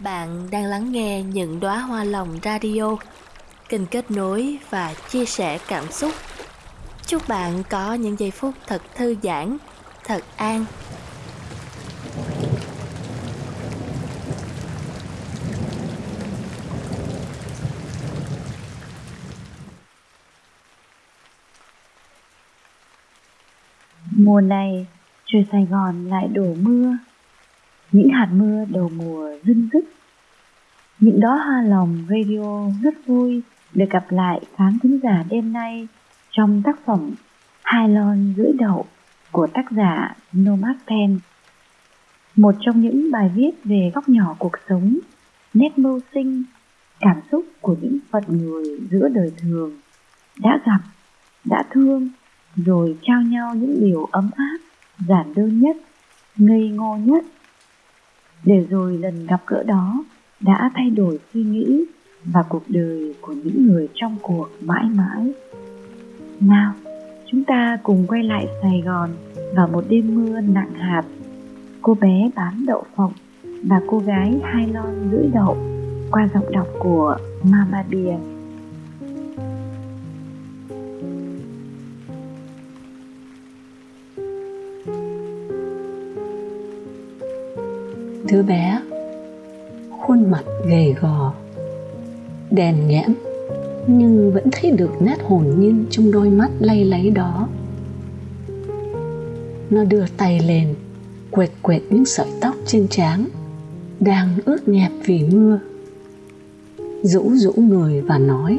Bạn đang lắng nghe những đóa hoa lòng radio, kênh kết nối và chia sẻ cảm xúc. Chúc bạn có những giây phút thật thư giãn, thật an. Mùa này, trời Sài Gòn lại đổ mưa. Những hạt mưa đầu mùa rưng rức những đó hoa lòng radio rất vui được gặp lại khán thính giả đêm nay trong tác phẩm Hai lon rưỡi đậu của tác giả Nomad Pen. Một trong những bài viết về góc nhỏ cuộc sống, nét mưu sinh, cảm xúc của những phận người giữa đời thường đã gặp, đã thương, rồi trao nhau những điều ấm áp, giản đơn nhất, ngây ngô nhất. Để rồi lần gặp gỡ đó đã thay đổi suy nghĩ và cuộc đời của những người trong cuộc mãi mãi. Nào, chúng ta cùng quay lại Sài Gòn vào một đêm mưa nặng hạt. Cô bé bán đậu phộng và cô gái hai lon rưỡi đậu qua giọng đọc của Mama Bia. Đứa bé khuôn mặt gầy gò, đèn nhẽm, nhưng vẫn thấy được nét hồn nhiên trong đôi mắt lay láy đó. Nó đưa tay lên quệt quệt những sợi tóc trên trán, đang ướt nhẹp vì mưa. Rũ rũ người và nói,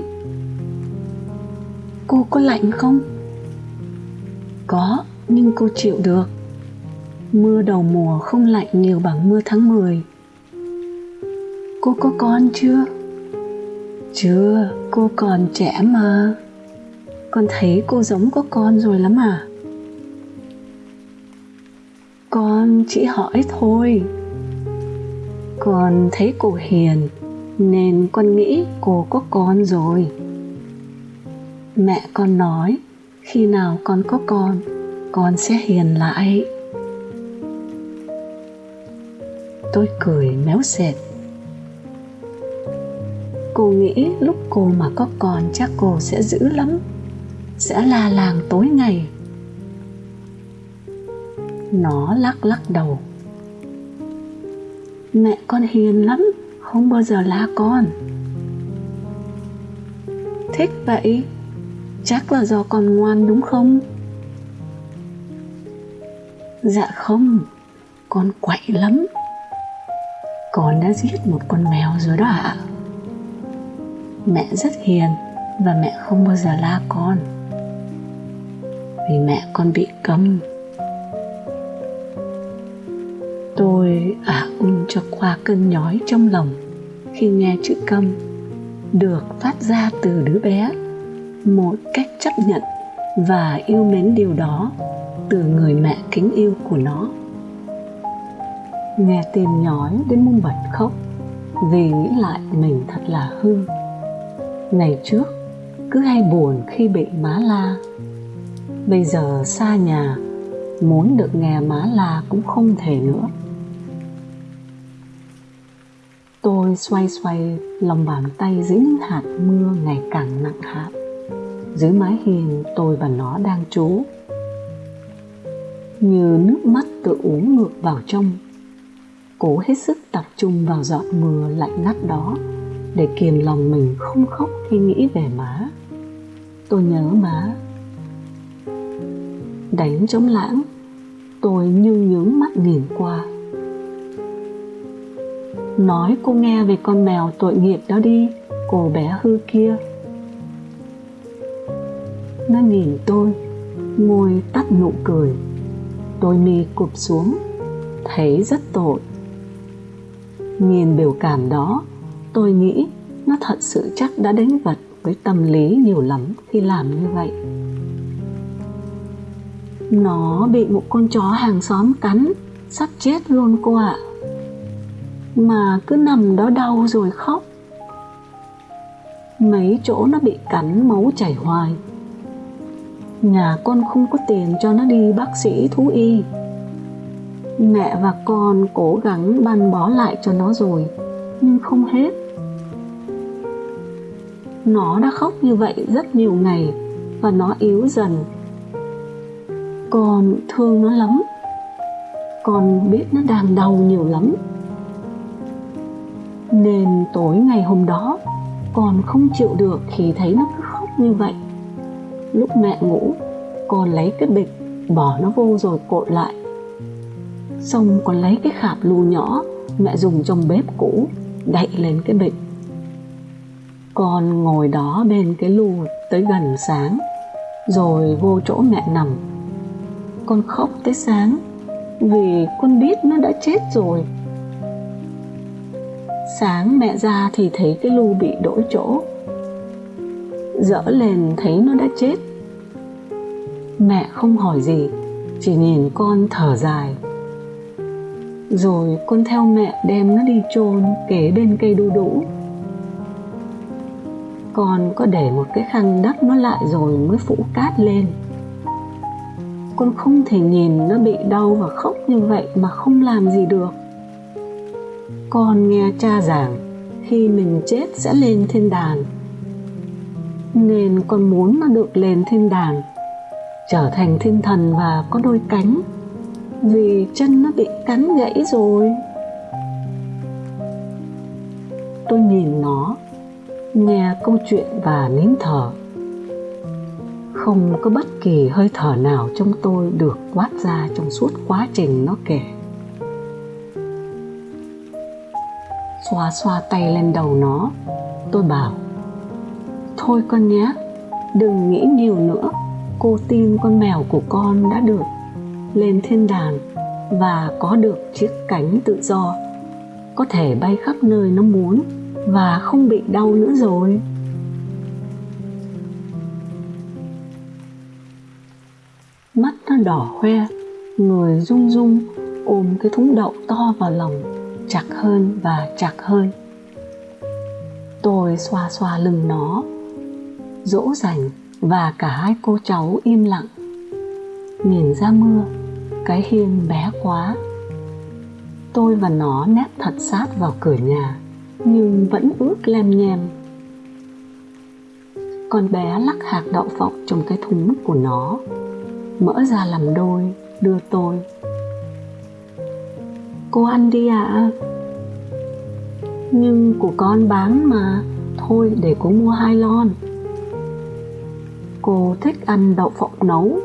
cô có lạnh không? Có, nhưng cô chịu được. Mưa đầu mùa không lạnh nhiều bằng mưa tháng 10 cô có con chưa? Chưa, cô còn trẻ mà. Con thấy cô giống có con rồi lắm à? Con chỉ hỏi thôi. Con thấy cô hiền, nên con nghĩ cô có con rồi. Mẹ con nói, khi nào con có con con sẽ hiền lại. Tôi cười méo sệt cô nghĩ lúc cô mà có con chắc cô sẽ dữ lắm, sẽ la làng tối ngày. Nó lắc lắc đầu. Mẹ con hiền lắm, không bao giờ la con. Thích vậy, chắc là do con ngoan đúng không? Dạ không, con quậy lắm. Con đã giết một con mèo rồi đó ạ. à mẹ rất hiền và mẹ không bao giờ la con. Vì mẹ con bị câm tôi ả ung cho qua cơn nhói trong lòng khi nghe chữ câm được phát ra từ đứa bé. Một cách chấp nhận và yêu mến điều đó từ người mẹ kính yêu của nó. Nghe tim nhói đến mông bật khóc vì nghĩ lại mình thật là hư ngày trước, cứ hay buồn khi bị má la. Bây giờ xa nhà, muốn được nghe má la cũng không thể nữa. Tôi xoay xoay lòng bàn tay dưới những hạt mưa ngày càng nặng hạt. Dưới mái hiên tôi và nó đang trú. Như nước mắt tự uống ngược vào trong, cố hết sức tập trung vào giọt mưa lạnh ngắt đó để kiềm lòng mình không khóc khi nghĩ về má. Tôi nhớ má. Đánh trống lãng, tôi như nhướng mắt nhìn qua. Nói cô nghe về con mèo tội nghiệp đó đi, cô bé hư kia. Nó nhìn tôi, môi tắt nụ cười. Tôi mi cụp xuống, thấy rất tội. Nhìn biểu cảm đó, tôi nghĩ nó thật sự chắc đã đánh vật với tâm lý nhiều lắm khi làm như vậy. Nó bị một con chó hàng xóm cắn, sắp chết luôn cô ạ. Mà cứ nằm đó đau rồi khóc. Mấy chỗ nó bị cắn máu chảy hoài. Nhà con không có tiền cho nó đi bác sĩ thú y. Mẹ và con cố gắng ban bó lại cho nó rồi, nhưng không hết nó đã khóc như vậy rất nhiều ngày và nó yếu dần. Con thương nó lắm. Con biết nó đang đau nhiều lắm. Nên tối ngày hôm đó, con không chịu được khi thấy nó cứ khóc như vậy. Lúc mẹ ngủ, con lấy cái bịch, bỏ nó vô rồi cột lại. Xong con lấy cái khạp lù nhỏ mẹ dùng trong bếp cũ, đậy lên cái bịch con ngồi đó bên cái lù tới gần sáng, rồi vô chỗ mẹ nằm. Con khóc tới sáng, vì con biết nó đã chết rồi. Sáng mẹ ra thì thấy cái lu bị đổi chỗ. Dỡ lên thấy nó đã chết. Mẹ không hỏi gì, chỉ nhìn con thở dài. Rồi con theo mẹ đem nó đi chôn kế bên cây đu đủ con có để một cái khăn đắp nó lại rồi mới phủ cát lên. Con không thể nhìn nó bị đau và khóc như vậy mà không làm gì được. Con nghe cha giảng, khi mình chết sẽ lên thiên đàng. Nên con muốn nó được lên thiên đàng, trở thành thiên thần và có đôi cánh, vì chân nó bị cắn gãy rồi. Tôi nhìn nó nghe câu chuyện và nín thở. Không có bất kỳ hơi thở nào trong tôi được quát ra trong suốt quá trình nó kể. Xoa xoa tay lên đầu nó, tôi bảo, thôi con nhé, đừng nghĩ nhiều nữa. Cô tin con mèo của con đã được lên thiên đàng và có được chiếc cánh tự do. Có thể bay khắp nơi nó muốn và không bị đau nữa rồi. Mắt nó đỏ hoe, người rung rung ôm cái thúng đậu to vào lòng, chặt hơn và chặt hơn. Tôi xoa xoa lưng nó, dỗ dành và cả hai cô cháu im lặng. Nhìn ra mưa, cái hiên bé quá. Tôi và nó nép thật sát vào cửa nhà nhưng vẫn ướt lem nhem con bé lắc hạt đậu phộng trong cái thúng của nó mỡ ra làm đôi, đưa tôi. Cô ăn đi ạ. À. nhưng của con bán mà, thôi để cô mua hai lon. Cô thích ăn đậu phộng nấu,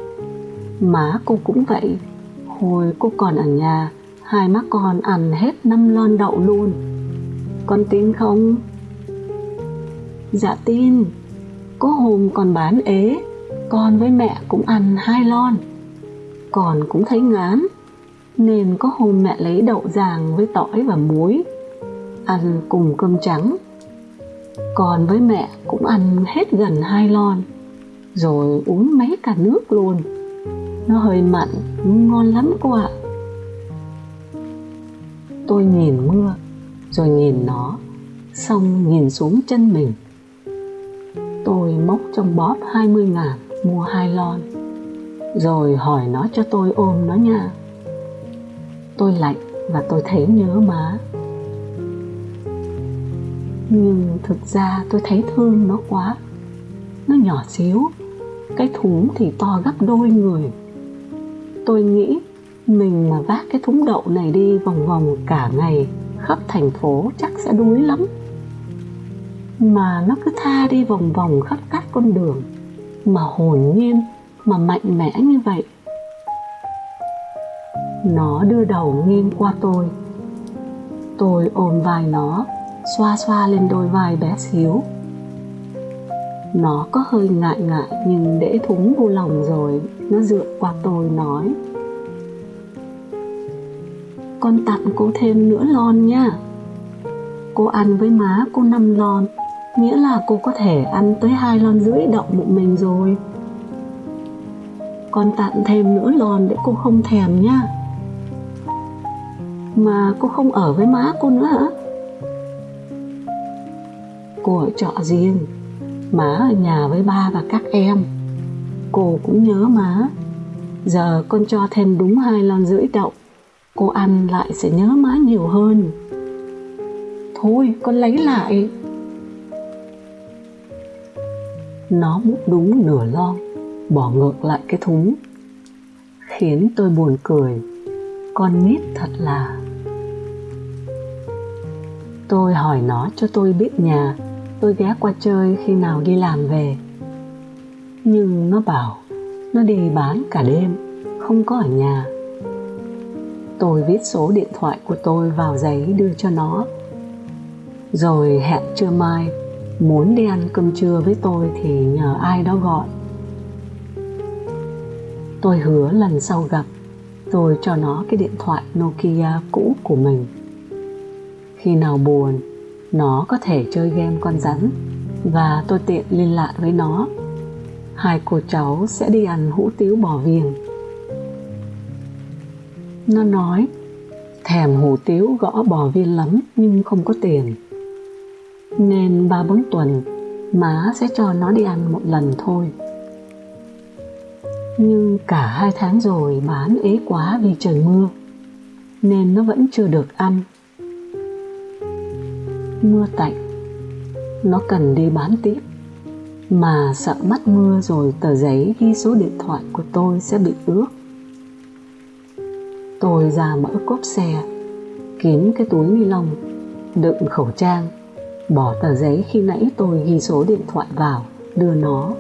má cô cũng vậy. Hồi cô còn ở nhà, hai má con ăn hết năm lon đậu luôn con tin không? Dạ tin. Có hôm còn bán ế, con với mẹ cũng ăn hai lon. Còn cũng thấy ngán, nên có hôm mẹ lấy đậu ràng với tỏi và muối, ăn cùng cơm trắng. Con với mẹ cũng ăn hết gần hai lon, rồi uống mấy cả nước luôn. Nó hơi mặn, ngon lắm cô ạ. Tôi nhìn mưa rồi nhìn nó, xong nhìn xuống chân mình. Tôi móc trong bóp 20 ngàn, mua hai lon. Rồi hỏi nó cho tôi ôm nó nha. Tôi lạnh và tôi thấy nhớ má. Nhưng thực ra tôi thấy thương nó quá. Nó nhỏ xíu, cái thúng thì to gấp đôi người. Tôi nghĩ mình mà vác cái thúng đậu này đi vòng vòng cả ngày khắp thành phố chắc sẽ đuối lắm. Mà nó cứ tha đi vòng vòng khắp các con đường, mà hồn nhiên, mà mạnh mẽ như vậy. Nó đưa đầu nghiêng qua tôi. Tôi ôm vai nó, xoa xoa lên đôi vai bé xíu. Nó có hơi ngại ngại nhưng để thúng vô lòng rồi, nó dựa qua tôi nói con tặng cô thêm nửa lon nha cô ăn với má cô năm lon, nghĩa là cô có thể ăn tới hai lon rưỡi đậu một mình rồi. Con tặng thêm nửa lon để cô không thèm nha mà cô không ở với má cô nữa. Hả cô ở trọ riêng, má ở nhà với ba và các em. Cô cũng nhớ má. Giờ con cho thêm đúng hai lon rưỡi đậu cô ăn lại sẽ nhớ má nhiều hơn. Thôi, con lấy lại. Nó múc đúng nửa lon, bỏ ngược lại cái thúng, khiến tôi buồn cười. Con nít thật là. Tôi hỏi nó cho tôi biết nhà, tôi ghé qua chơi khi nào đi làm về. Nhưng nó bảo, nó đi bán cả đêm, không có ở nhà tôi viết số điện thoại của tôi vào giấy đưa cho nó. Rồi hẹn trưa mai, muốn đi ăn cơm trưa với tôi thì nhờ ai đó gọi. Tôi hứa lần sau gặp, tôi cho nó cái điện thoại nokia cũ của mình. Khi nào buồn, nó có thể chơi game con rắn, và tôi tiện liên lạc với nó. Hai cô cháu sẽ đi ăn hũ tiếu bò viền nó nói, thèm hủ tiếu gõ bò viên lắm nhưng không có tiền. Nên ba bốn tuần, má sẽ cho nó đi ăn một lần thôi. Nhưng cả hai tháng rồi bán ế quá vì trời mưa, nên nó vẫn chưa được ăn. Mưa tạnh, nó cần đi bán tiếp, mà sợ mắt mưa rồi tờ giấy ghi số điện thoại của tôi sẽ bị ướt tôi ra mở cốp xe, kiếm cái túi ni lông, đựng khẩu trang, bỏ tờ giấy khi nãy tôi ghi số điện thoại vào, đưa nó.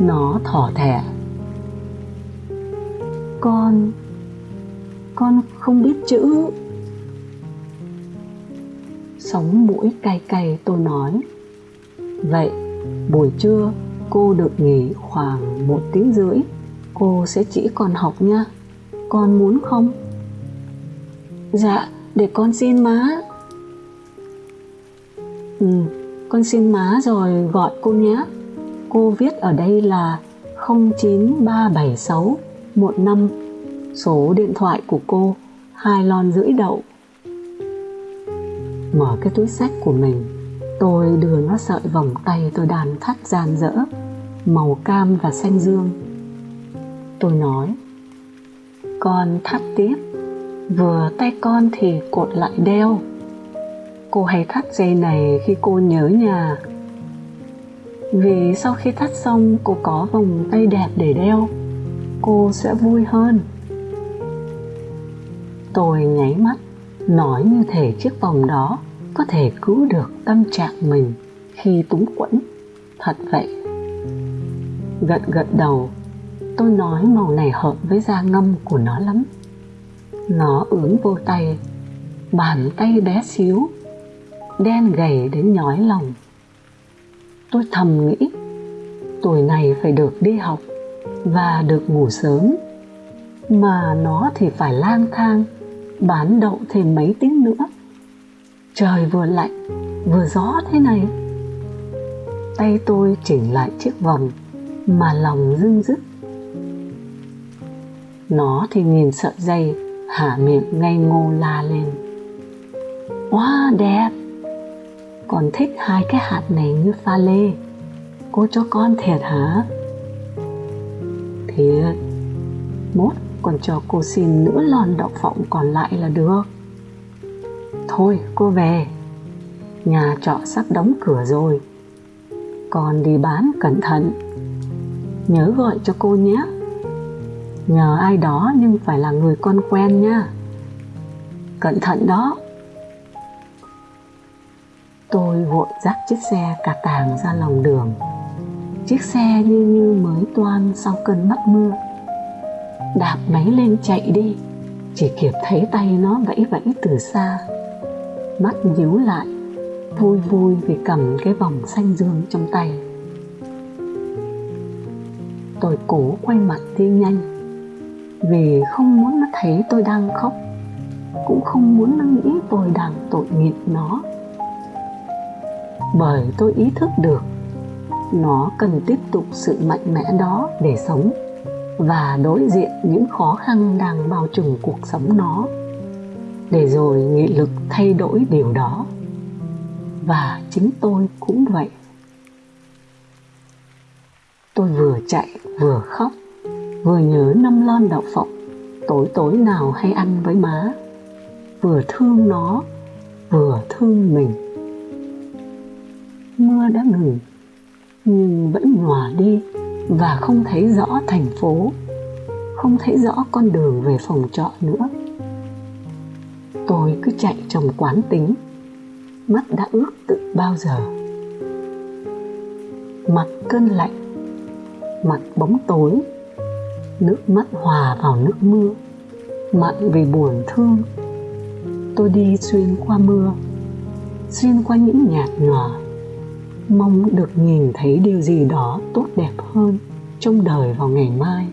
Nó thỏ thẻ. Con con không biết chữ. Sống mũi cay cay, tôi nói. Vậy, buổi trưa, cô được nghỉ khoảng một tiếng rưỡi cô sẽ chỉ còn học nha. Con muốn không? Dạ để con xin má. Ừ con xin má rồi gọi cô nhé. Cô viết ở đây là 09376 15 số điện thoại của cô, hai lon rưỡi đậu. Mở cái túi sách của mình. Tôi đưa nó sợi vòng tay tôi đàn thắt gian dỡ màu cam và xanh dương tôi nói. Con thắt tiếp, vừa tay con thì cột lại đeo. Cô hay thắt dây này khi cô nhớ nhà. Vì sau khi thắt xong, cô có vòng tay đẹp để đeo, cô sẽ vui hơn. Tôi nháy mắt, nói như thể chiếc vòng đó có thể cứu được tâm trạng mình khi túng quẫn. Thật vậy. Gật gật đầu tôi nói màu này hợp với da ngâm của nó lắm. Nó ướn vô tay, bàn tay bé xíu, đen gầy đến nhói lòng. Tôi thầm nghĩ, tuổi này phải được đi học và được ngủ sớm. Mà nó thì phải lang thang, bán đậu thêm mấy tiếng nữa. Trời vừa lạnh, vừa gió thế này. Tay tôi chỉnh lại chiếc vòng mà lòng dưng dứt nó thì nhìn sợi dây hả miệng ngây ngô la lên. Wow đẹp! Còn thích hai cái hạt này như pha lê. Cô cho con thiệt hả? Thiệt. Mốt còn cho cô xin nửa lon đậu phộng còn lại là được. Thôi, cô về. Nhà trọ sắp đóng cửa rồi. Con đi bán cẩn thận. Nhớ gọi cho cô nhé nhờ ai đó nhưng phải là người con quen nha. Cẩn thận đó. Tôi vội dắt chiếc xe cà tàng ra lòng đường. Chiếc xe như như mới toan sau cơn mắt mưa. Đạp máy lên chạy đi. Chỉ kịp thấy tay nó vẫy vẫy từ xa. Mắt nhíu lại. Vui vui vì cầm cái vòng xanh dương trong tay. Tôi cố quay mặt đi nhanh vì không muốn nó thấy tôi đang khóc, cũng không muốn nó nghĩ tôi đang tội nghiệp nó. Bởi tôi ý thức được, nó cần tiếp tục sự mạnh mẽ đó để sống và đối diện những khó khăn đang bao trùm cuộc sống nó, để rồi nghị lực thay đổi điều đó. Và chính tôi cũng vậy. Tôi vừa chạy, vừa khóc vừa nhớ năm lon đậu phộng, tối tối nào hay ăn với má. Vừa thương nó, vừa thương mình. Mưa đã ngừng, nhưng vẫn nhòa đi và không thấy rõ thành phố, không thấy rõ con đường về phòng trọ nữa. Tôi cứ chạy trong quán tính, mắt đã ướt tự bao giờ. Mặt cơn lạnh, mặt bóng tối nước mắt hòa vào nước mưa. Mặn vì buồn thương, tôi đi xuyên qua mưa, xuyên qua những nhạt nhòa. Mong được nhìn thấy điều gì đó tốt đẹp hơn trong đời vào ngày mai.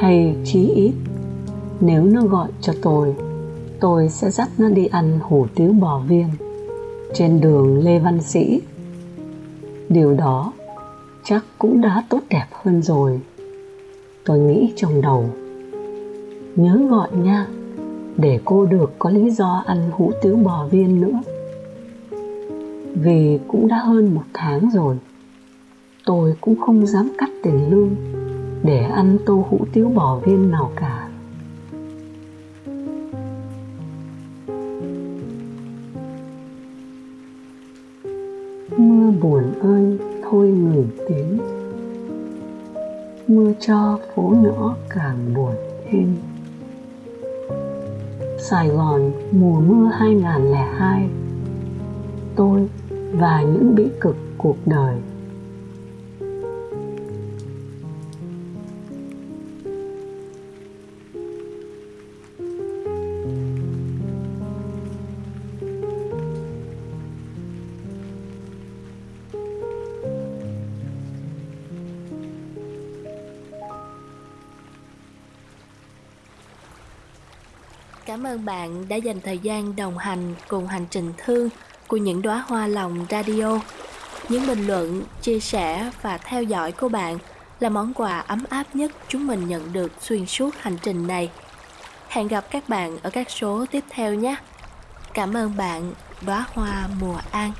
Hay chí ít, nếu nó gọi cho tôi tôi sẽ dắt nó đi ăn hủ tiếu bò viên trên đường lê văn sĩ. Điều đó chắc cũng đã tốt đẹp hơn rồi. Tôi nghĩ trong đầu, nhớ gọi nha để cô được có lý do ăn hủ tiếu bò viên nữa. Vì cũng đã hơn một tháng rồi, tôi cũng không dám cắt tiền lương để ăn tô hủ tiếu bò viên nào cả. Người ngừng tiếng mưa cho phố nhỏ càng buồn thêm. Sài Gòn, mùa mưa 2002 Tôi và những bĩ cực cuộc đời. Ơn bạn đã dành thời gian đồng hành cùng hành trình thương của những đóa hoa lòng radio. Những bình luận, chia sẻ và theo dõi của bạn là món quà ấm áp nhất chúng mình nhận được xuyên suốt hành trình này. Hẹn gặp các bạn ở các số tiếp theo nhé. Cảm ơn bạn, đóa hoa mùa an.